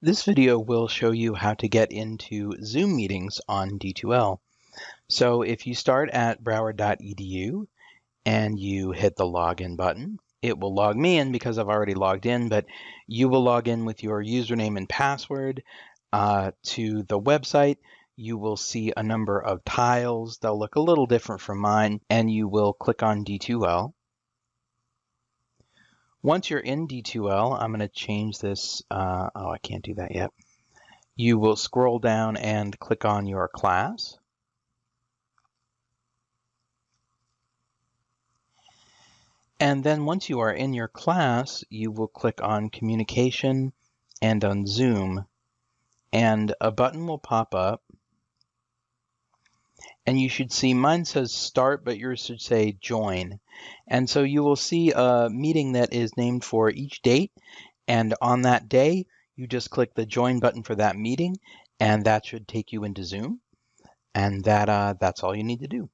This video will show you how to get into Zoom meetings on D2L. So if you start at broward.edu and you hit the login button, it will log me in because I've already logged in, but you will log in with your username and password uh, to the website. You will see a number of tiles. They'll look a little different from mine, and you will click on D2L. Once you're in D2L, I'm going to change this. Uh, oh, I can't do that yet. You will scroll down and click on your class. And then once you are in your class, you will click on Communication and on Zoom. And a button will pop up and you should see mine says start, but yours should say join. And so you will see a meeting that is named for each date. And on that day, you just click the join button for that meeting, and that should take you into Zoom. And that uh, that's all you need to do.